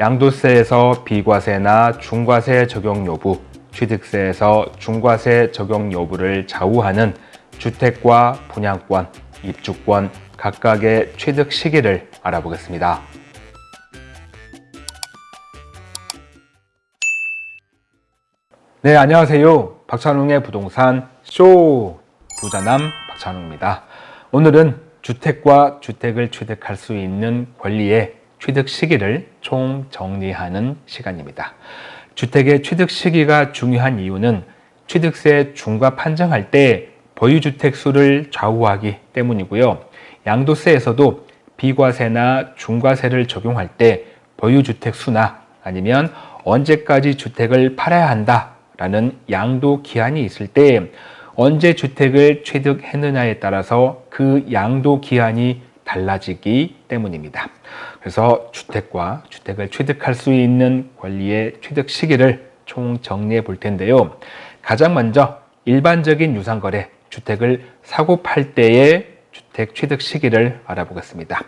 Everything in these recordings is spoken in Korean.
양도세에서 비과세나 중과세 적용 여부, 취득세에서 중과세 적용 여부를 좌우하는 주택과 분양권, 입주권 각각의 취득 시기를 알아보겠습니다. 네, 안녕하세요. 박찬웅의 부동산 쇼 부자남 박찬웅입니다. 오늘은 주택과 주택을 취득할 수 있는 권리의 취득 시기를 총 정리하는 시간입니다. 주택의 취득 시기가 중요한 이유는 취득세 중과 판정할 때 보유주택 수를 좌우하기 때문이고요. 양도세에서도 비과세나 중과세를 적용할 때 보유주택 수나 아니면 언제까지 주택을 팔아야 한다 라는 양도 기한이 있을 때 언제 주택을 취득했느냐에 따라서 그 양도 기한이 달라지기 때문입니다. 그래서 주택과 주택을 취득할 수 있는 권리의 취득 시기를 총 정리해 볼 텐데요. 가장 먼저 일반적인 유상거래, 주택을 사고 팔 때의 주택 취득 시기를 알아보겠습니다.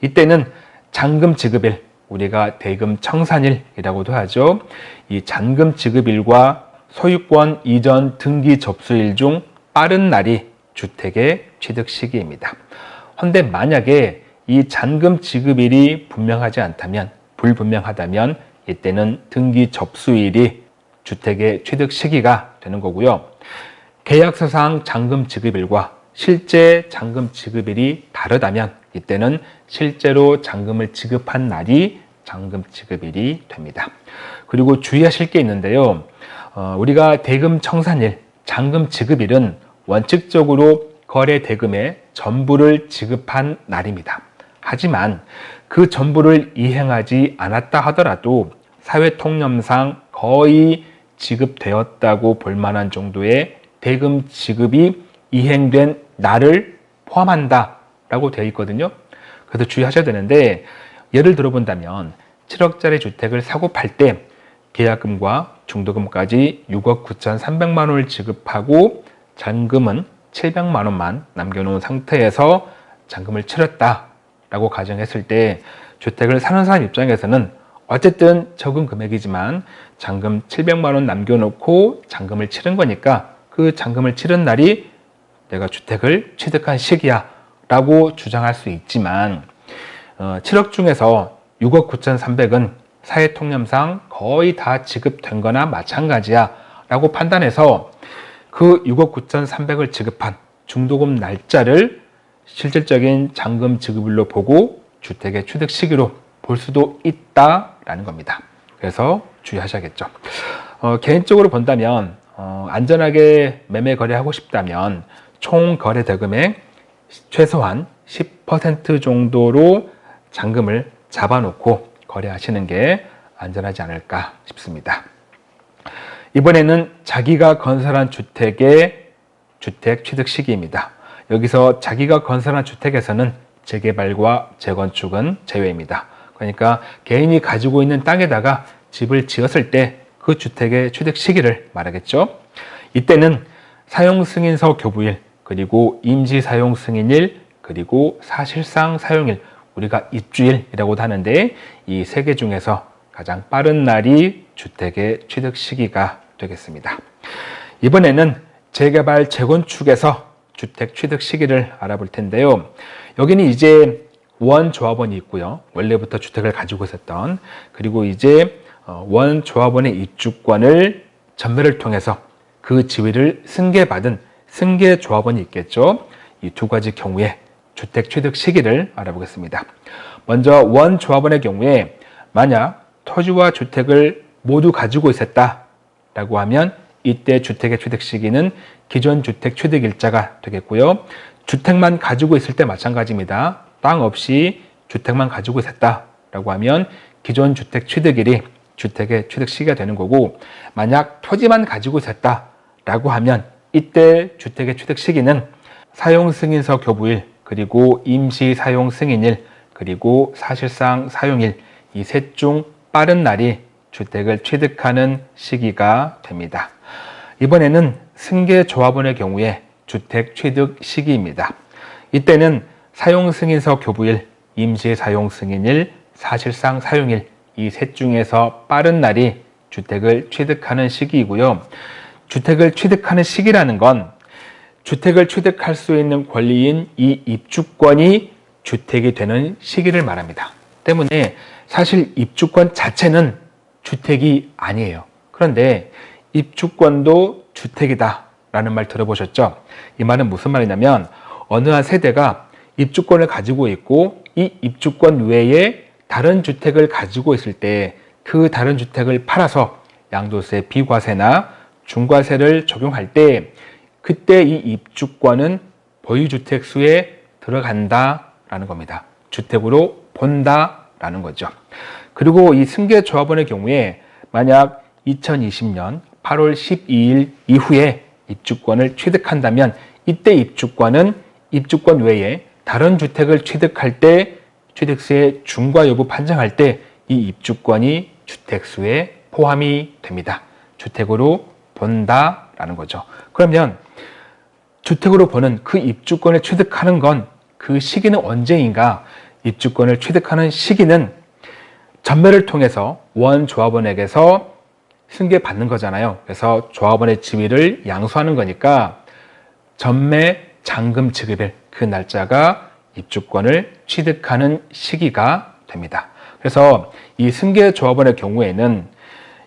이때는 잔금 지급일, 우리가 대금 청산일이라고도 하죠. 이 잔금 지급일과 소유권 이전 등기 접수일 중 빠른 날이 주택의 취득 시기입니다. 헌데 만약에 이 잔금 지급일이 분명하지 않다면 불분명하다면 이때는 등기 접수일이 주택의 취득 시기가 되는 거고요. 계약서상 잔금 지급일과 실제 잔금 지급일이 다르다면 이때는 실제로 잔금을 지급한 날이 잔금 지급일이 됩니다. 그리고 주의하실 게 있는데요. 어, 우리가 대금 청산일, 잔금 지급일은 원칙적으로 거래 대금의 전부를 지급한 날입니다. 하지만 그 전부를 이행하지 않았다 하더라도 사회 통념상 거의 지급되었다고 볼 만한 정도의 대금 지급이 이행된 날을 포함한다 라고 되어 있거든요. 그래서 주의하셔야 되는데 예를 들어 본다면 7억짜리 주택을 사고 팔 때 계약금과 중도금까지 6억 9,300만 원을 지급하고 잔금은 700만 원만 남겨놓은 상태에서 잔금을 치렀다 라고 가정했을 때 주택을 사는 사람 입장에서는 어쨌든 적은 금액이지만 잔금 700만 원 남겨놓고 잔금을 치른 거니까 그 잔금을 치른 날이 내가 주택을 취득한 시기야 라고 주장할 수 있지만 7억 어, 중에서 6억 9,300은 사회통념상 거의 다 지급된 거나 마찬가지야 라고 판단해서 그 6억 9,300을 지급한 중도금 날짜를 실질적인 잔금 지급일로 보고 주택의 취득 시기로 볼 수도 있다라는 겁니다. 그래서 주의하셔야겠죠. 어, 개인적으로 본다면 어, 안전하게 매매 거래하고 싶다면 총 거래 대금의 최소한 10% 정도로 잔금을 잡아놓고 거래하시는 게 안전하지 않을까 싶습니다. 이번에는 자기가 건설한 주택의 주택 취득 시기입니다. 여기서 자기가 건설한 주택에서는 재개발과 재건축은 제외입니다. 그러니까 개인이 가지고 있는 땅에다가 집을 지었을 때 그 주택의 취득 시기를 말하겠죠. 이때는 사용승인서 교부일, 그리고 임시사용승인일, 그리고 사실상 사용일, 우리가 입주일이라고도 하는데 이 세 개 중에서 가장 빠른 날이 주택의 취득 시기가 되겠습니다. 이번에는 재개발, 재건축에서 주택 취득 시기를 알아볼 텐데요. 여기는 이제 원 조합원이 있고요. 원래부터 주택을 가지고 있었던 그리고 이제 어, 원조합원의 입주권을 전매를 통해서 그 지위를 승계받은 승계 조합원이 있겠죠. 이 두 가지 경우에 주택 취득 시기를 알아보겠습니다. 먼저 원 조합원의 경우에 만약 토지와 주택을 모두 가지고 있었다라고 하면 이때 주택의 취득 시기는 기존 주택 취득 일자가 되겠고요. 주택만 가지고 있을 때 마찬가지입니다. 땅 없이 주택만 가지고 있었다라고 하면 기존 주택 취득일이 주택의 취득 시기가 되는 거고 만약 토지만 가지고 있었다라고 하면 이때 주택의 취득 시기는 사용승인서 교부일 그리고 임시 사용 승인일 그리고 사실상 사용일 이 셋 중 빠른 날이 주택을 취득하는 시기가 됩니다. 이번에는 승계조합원의 경우에 주택 취득 시기입니다. 이때는 사용승인서 교부일, 임시사용승인일, 사실상 사용일 이 셋 중에서 빠른 날이 주택을 취득하는 시기이고요. 주택을 취득하는 시기라는 건 주택을 취득할 수 있는 권리인 이 입주권이 주택이 되는 시기를 말합니다. 때문에 사실 입주권 자체는 주택이 아니에요. 그런데 입주권도 주택이다 라는 말 들어보셨죠? 이 말은 무슨 말이냐면 어느 한 세대가 입주권을 가지고 있고 이 입주권 외에 다른 주택을 가지고 있을 때 그 다른 주택을 팔아서 양도세 비과세나 중과세를 적용할 때 그때 이 입주권은 보유주택 수에 들어간다라는 겁니다. 주택으로 본다라는 거죠. 그리고 이 승계조합원의 경우에 만약 2020년 8월 12일 이후에 입주권을 취득한다면 이때 입주권은 입주권 외에 다른 주택을 취득할 때 취득세 중과 여부 판정할 때 이 입주권이 주택수에 포함이 됩니다. 주택으로 본다라는 거죠. 그러면 주택으로 보는 그 입주권을 취득하는 건 그 시기는 언제인가? 입주권을 취득하는 시기는 전매를 통해서 원 조합원에게서 승계받는 거잖아요. 그래서 조합원의 지위를 양수하는 거니까 전매 잔금 지급일 그 날짜가 입주권을 취득하는 시기가 됩니다. 그래서 이 승계 조합원의 경우에는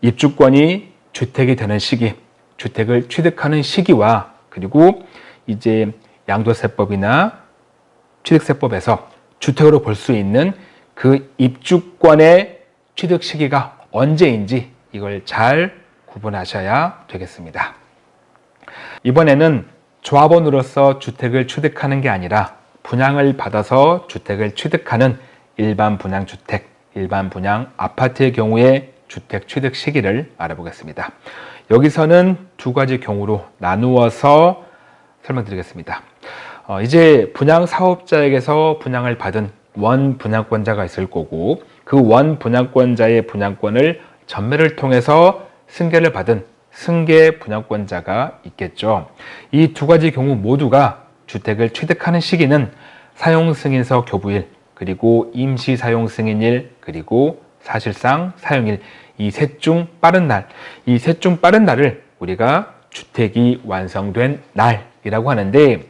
입주권이 주택이 되는 시기, 주택을 취득하는 시기와 그리고 이제 양도세법이나 취득세법에서 주택으로 볼 수 있는 그 입주권의 취득 시기가 언제인지 이걸 잘 구분하셔야 되겠습니다. 이번에는 조합원으로서 주택을 취득하는 게 아니라 분양을 받아서 주택을 취득하는 일반 분양주택, 일반 분양 아파트의 경우에 주택 취득 시기를 알아보겠습니다. 여기서는 두 가지 경우로 나누어서 설명드리겠습니다. 어, 이제 분양 사업자에게서 분양을 받은 원 분양권자가 있을 거고 그 원 분양권자의 분양권을 전매를 통해서 승계를 받은 승계 분양권자가 있겠죠. 이 두 가지 경우 모두가 주택을 취득하는 시기는 사용승인서 교부일 그리고 임시 사용 승인일 그리고 사실상 사용일 이 셋 중 빠른 날 이 셋 중 빠른 날을 우리가 주택이 완성된 날이라고 하는데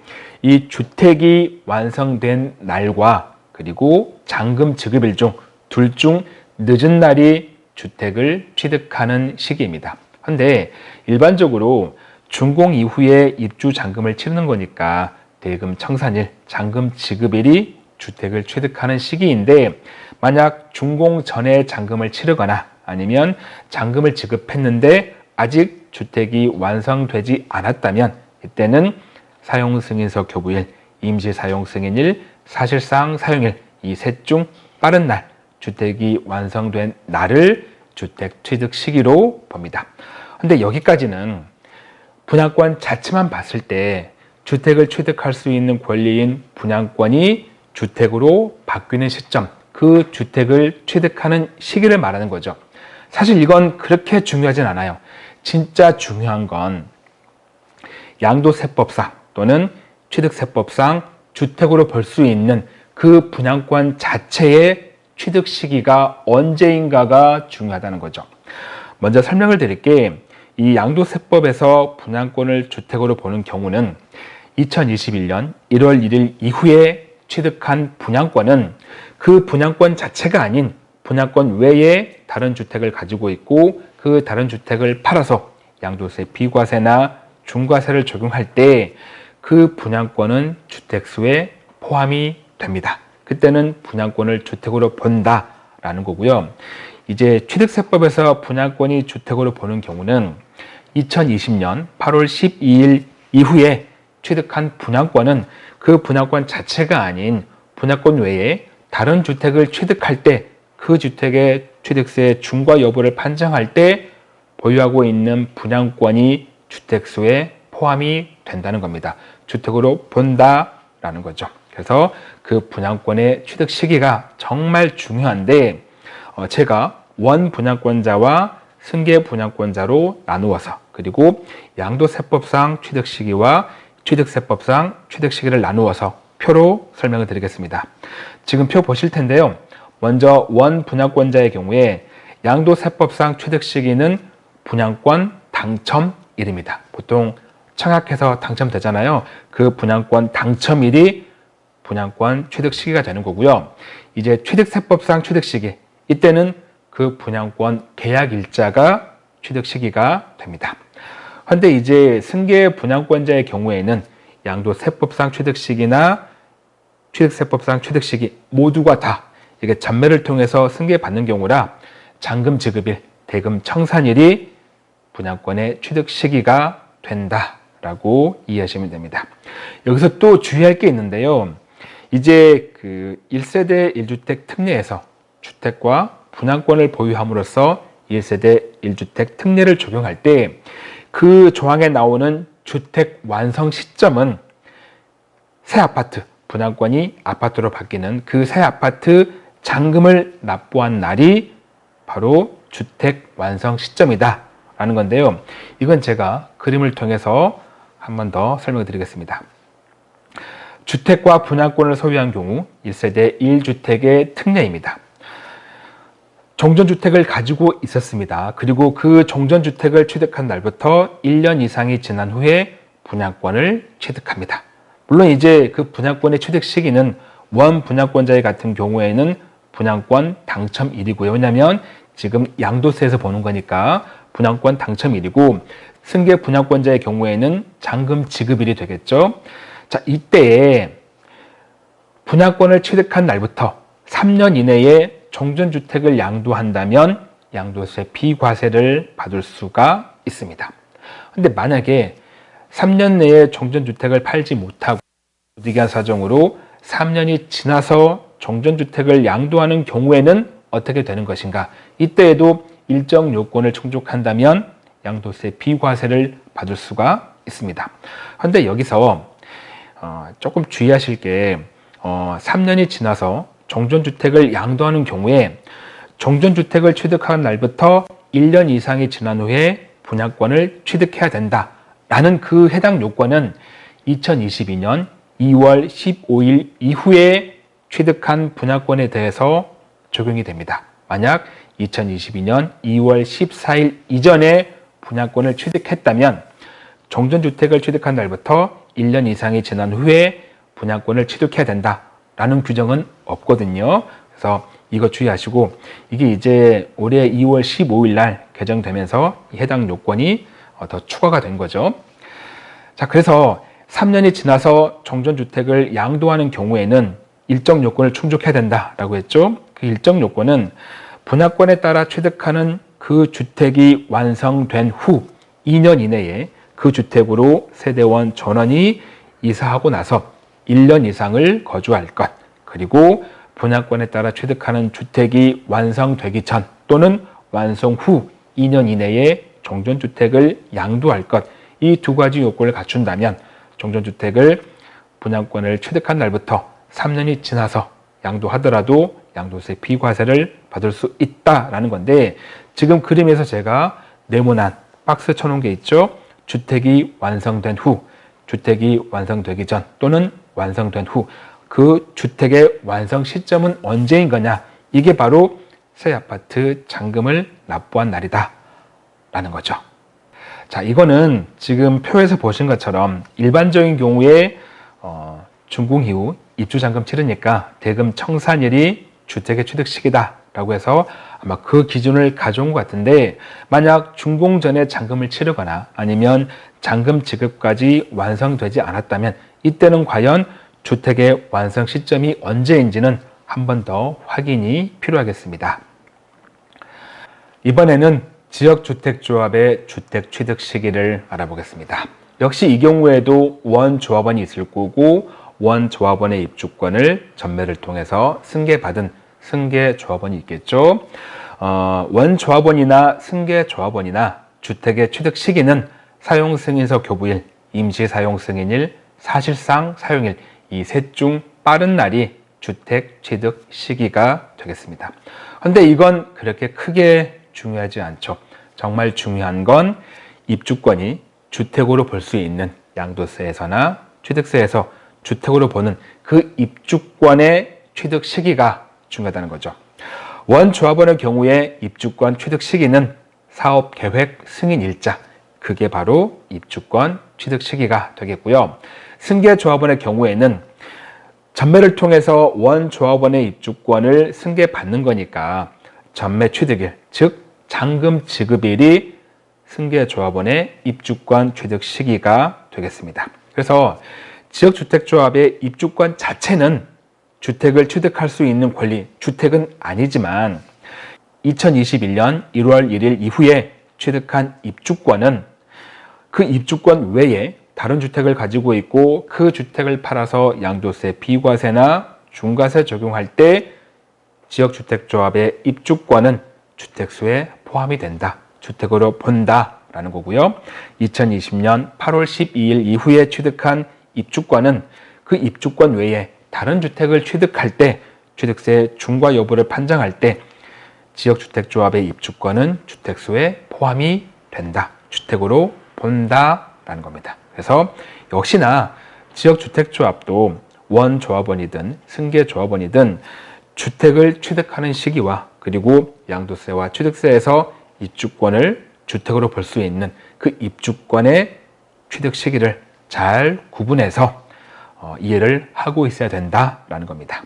이 주택이 완성된 날과 그리고 잔금 지급일 중 둘 중 늦은 날이 주택을 취득하는 시기입니다. 근데 일반적으로 준공 이후에 입주 잔금을 치르는 거니까 대금 청산일, 잔금 지급일이 주택을 취득하는 시기인데 만약 준공 전에 잔금을 치르거나 아니면 잔금을 지급했는데 아직 주택이 완성되지 않았다면 이때는 사용승인서 교부일, 임시사용승인일, 사실상 사용일 이 셋 중 빠른 날 주택이 완성된 날을 주택 취득 시기로 봅니다. 근데 여기까지는 분양권 자체만 봤을 때 주택을 취득할 수 있는 권리인 분양권이 주택으로 바뀌는 시점, 그 주택을 취득하는 시기를 말하는 거죠. 사실 이건 그렇게 중요하진 않아요. 진짜 중요한 건 양도세법상 또는 취득세법상 주택으로 볼수 있는 그 분양권 자체의 취득 시기가 언제인가가 중요하다는 거죠. 먼저 설명을 드릴게 이 양도세법에서 분양권을 주택으로 보는 경우는 2021년 1월 1일 이후에 취득한 분양권은 그 분양권 자체가 아닌 분양권 외에 다른 주택을 가지고 있고 그 다른 주택을 팔아서 양도세 비과세나 중과세를 적용할 때 그 분양권은 주택수에 포함이 됩니다. 그때는 분양권을 주택으로 본다라는 거고요. 이제 취득세법에서 분양권이 주택으로 보는 경우는 2020년 8월 12일 이후에 취득한 분양권은 그 분양권 자체가 아닌 분양권 외에 다른 주택을 취득할 때 그 주택의 취득세 중과 여부를 판정할 때 보유하고 있는 분양권이 주택수에 포함이 된다는 겁니다. 주택으로 본다라는 거죠. 그래서 그 분양권의 취득 시기가 정말 중요한데 어, 제가 원 분양권자와 승계 분양권자로 나누어서 그리고 양도세법상 취득 시기와 취득세법상 취득 시기를 나누어서 표로 설명을 드리겠습니다. 지금 표 보실 텐데요. 먼저 원 분양권자의 경우에 양도세법상 취득 시기는 분양권 당첨일입니다. 보통 청약해서 당첨되잖아요. 그 분양권 당첨일이 분양권 취득 시기가 되는 거고요. 이제 취득세법상 취득 시기 이때는 그 분양권 계약 일자가 취득 시기가 됩니다. 그런데 이제 승계 분양권자의 경우에는 양도세법상 취득 시기나 취득세법상 취득 시기 모두가 다 이게 전매를 통해서 승계받는 경우라 잔금 지급일, 대금 청산일이 분양권의 취득 시기가 된다라고 이해하시면 됩니다. 여기서 또 주의할 게 있는데요. 이제 그 1세대 1주택 특례에서 주택과 분양권을 보유함으로써 1세대 1주택 특례를 적용할 때 그 조항에 나오는 주택 완성 시점은 새 아파트, 분양권이 아파트로 바뀌는 그 새 아파트 잔금을 납부한 날이 바로 주택 완성 시점이다 라는 건데요. 이건 제가 그림을 통해서 한 번 더 설명드리겠습니다. 주택과 분양권을 소유한 경우 1세대 1주택의 특례입니다. 종전주택을 가지고 있었습니다. 그리고 그 종전주택을 취득한 날부터 1년 이상이 지난 후에 분양권을 취득합니다. 물론 이제 그 분양권의 취득 시기는 원 분양권자의 같은 경우에는 분양권 당첨일이고요. 왜냐하면 지금 양도세에서 보는 거니까 분양권 당첨일이고 승계 분양권자의 경우에는 잔금 지급일이 되겠죠. 자, 이때에 분양권을 취득한 날부터 3년 이내에 종전주택을 양도한다면 양도세 비과세를 받을 수가 있습니다. 근데 만약에 3년 내에 종전주택을 팔지 못하고 부득이한 사정으로 3년이 지나서 종전주택을 양도하는 경우에는 어떻게 되는 것인가? 이때에도 일정 요건을 충족한다면 양도세 비과세를 받을 수가 있습니다. 그런데 여기서 어, 조금 주의하실 게 어, 3년이 지나서 종전주택을 양도하는 경우에 종전주택을 취득한 날부터 1년 이상이 지난 후에 분양권을 취득해야 된다 라는 그 해당 요건은 2022년 2월 15일 이후에 취득한 분양권에 대해서 적용이 됩니다. 만약 2022년 2월 14일 이전에 분양권을 취득했다면 종전주택을 취득한 날부터 1년 이상이 지난 후에 분양권을 취득해야 된다라는 규정은 없거든요. 그래서 이거 주의하시고 이게 이제 올해 2월 15일 날 개정되면서 해당 요건이 어, 더 추가가 된 거죠. 자, 그래서 3년이 지나서 종전주택을 양도하는 경우에는 일정 요건을 충족해야 된다라고 했죠. 그 일정 요건은 분양권에 따라 취득하는 그 주택이 완성된 후 2년 이내에 그 주택으로 세대원 전원이 이사하고 나서 1년 이상을 거주할 것 그리고 분양권에 따라 취득하는 주택이 완성되기 전 또는 완성 후 2년 이내에 종전주택을 양도할 것 이 두 가지 요건을 갖춘다면 종전주택을 분양권을 취득한 날부터 3년이 지나서 양도하더라도 양도세 비과세를 받을 수 있다라는 건데 지금 그림에서 제가 네모난 박스 쳐놓은 게 있죠. 주택이 완성된 후, 주택이 완성되기 전 또는 완성된 후 그 주택의 완성 시점은 언제인 거냐? 이게 바로 새 아파트 잔금을 납부한 날이다. 라는 거죠. 자 이거는 지금 표에서 보신 것처럼 일반적인 경우에 어, 준공 이후 입주 잔금 치르니까 대금 청산일이 주택의 취득 시기다 라고 해서 아마 그 기준을 가져온 것 같은데 만약 준공 전에 잔금을 치르거나 아니면 잔금 지급까지 완성되지 않았다면 이때는 과연 주택의 완성 시점이 언제인지는 한 번 더 확인이 필요하겠습니다. 이번에는 지역주택조합의 주택 취득 시기를 알아보겠습니다. 역시 이 경우에도 원조합원이 있을 거고 원조합원의 입주권을 전매를 통해서 승계받은 승계 조합원이 있겠죠. 어, 원조합원이나 승계 조합원이나 주택의 취득 시기는 사용승인서 교부일, 임시사용승인일, 사실상 사용일 이 셋 중 빠른 날이 주택 취득 시기가 되겠습니다. 그런데 이건 그렇게 크게 중요하지 않죠. 정말 중요한 건 입주권이 주택으로 볼 수 있는 양도세에서나 취득세에서 주택으로 보는 그 입주권의 취득 시기가 중요하다는 거죠. 원조합원의 경우에 입주권 취득 시기는 사업 계획 승인 일자, 그게 바로 입주권 취득 시기가 되겠고요. 승계 조합원의 경우에는 전매를 통해서 원 조합원의 입주권을 승계받는 거니까 전매 취득일, 즉 잔금 지급일이 승계 조합원의 입주권 취득 시기가 되겠습니다. 그래서 지역주택조합의 입주권 자체는 주택을 취득할 수 있는 권리, 주택은 아니지만 2021년 1월 1일 이후에 취득한 입주권은 그 입주권 외에 다른 주택을 가지고 있고 그 주택을 팔아서 양도세, 비과세나 중과세 적용할 때 지역주택조합의 입주권은 주택수에 포함이 된다. 주택으로 본다 라는 거고요. 2020년 8월 12일 이후에 취득한 입주권은 그 입주권 외에 다른 주택을 취득할 때 취득세 중과 여부를 판정할 때 지역주택조합의 입주권은 주택수에 포함이 된다. 주택으로 본다라는 겁니다. 그래서 역시나 지역주택조합도 원조합원이든 승계조합원이든 주택을 취득하는 시기와 그리고 양도세와 취득세에서 입주권을 주택으로 볼 수 있는 그 입주권의 취득 시기를 잘 구분해서 어, 이해를 하고 있어야 된다라는 겁니다.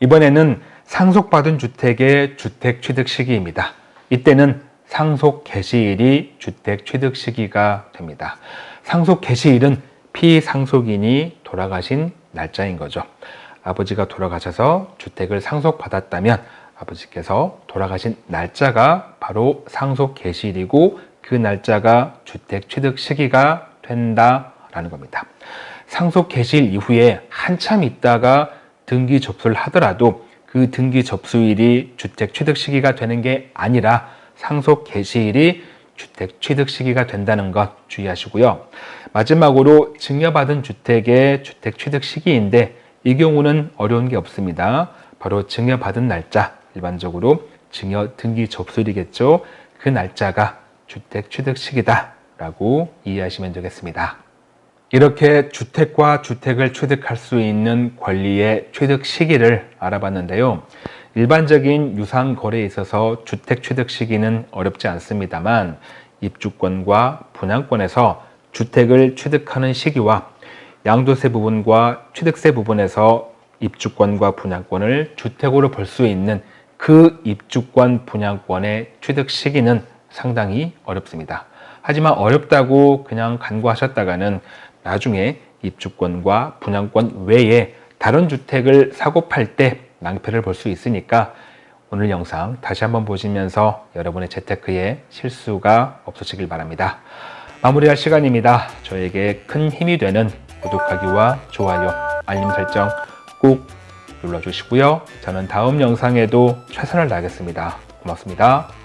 이번에는 상속받은 주택의 주택 취득 시기입니다. 이때는 상속 개시일이 주택 취득 시기가 됩니다. 상속 개시일은 피상속인이 돌아가신 날짜인 거죠. 아버지가 돌아가셔서 주택을 상속받았다면 아버지께서 돌아가신 날짜가 바로 상속 개시일이고 그 날짜가 주택 취득 시기가 된다라는 겁니다. 상속 개시일 이후에 한참 있다가 등기 접수를 하더라도 그 등기 접수일이 주택 취득 시기가 되는 게 아니라 상속 개시일이 주택 취득 시기가 된다는 것 주의하시고요. 마지막으로 증여받은 주택의 주택 취득 시기인데 이 경우는 어려운 게 없습니다. 바로 증여받은 날짜, 일반적으로 증여 등기 접수일이겠죠. 그 날짜가 주택 취득 시기다 라고 이해하시면 되겠습니다. 이렇게 주택과 주택을 취득할 수 있는 권리의 취득 시기를 알아봤는데요. 일반적인 유상 거래에 있어서 주택 취득 시기는 어렵지 않습니다만 입주권과 분양권에서 주택을 취득하는 시기와 양도세 부분과 취득세 부분에서 입주권과 분양권을 주택으로 볼 수 있는 그 입주권 분양권의 취득 시기는 상당히 어렵습니다. 하지만 어렵다고 그냥 간과하셨다가는 나중에 입주권과 분양권 외에 다른 주택을 사고 팔 때 낭패를 볼 수 있으니까 오늘 영상 다시 한번 보시면서 여러분의 재테크에 실수가 없으시길 바랍니다. 마무리할 시간입니다. 저에게 큰 힘이 되는 구독하기와 좋아요, 알림 설정 꼭 눌러주시고요. 저는 다음 영상에도 최선을 다하겠습니다. 고맙습니다.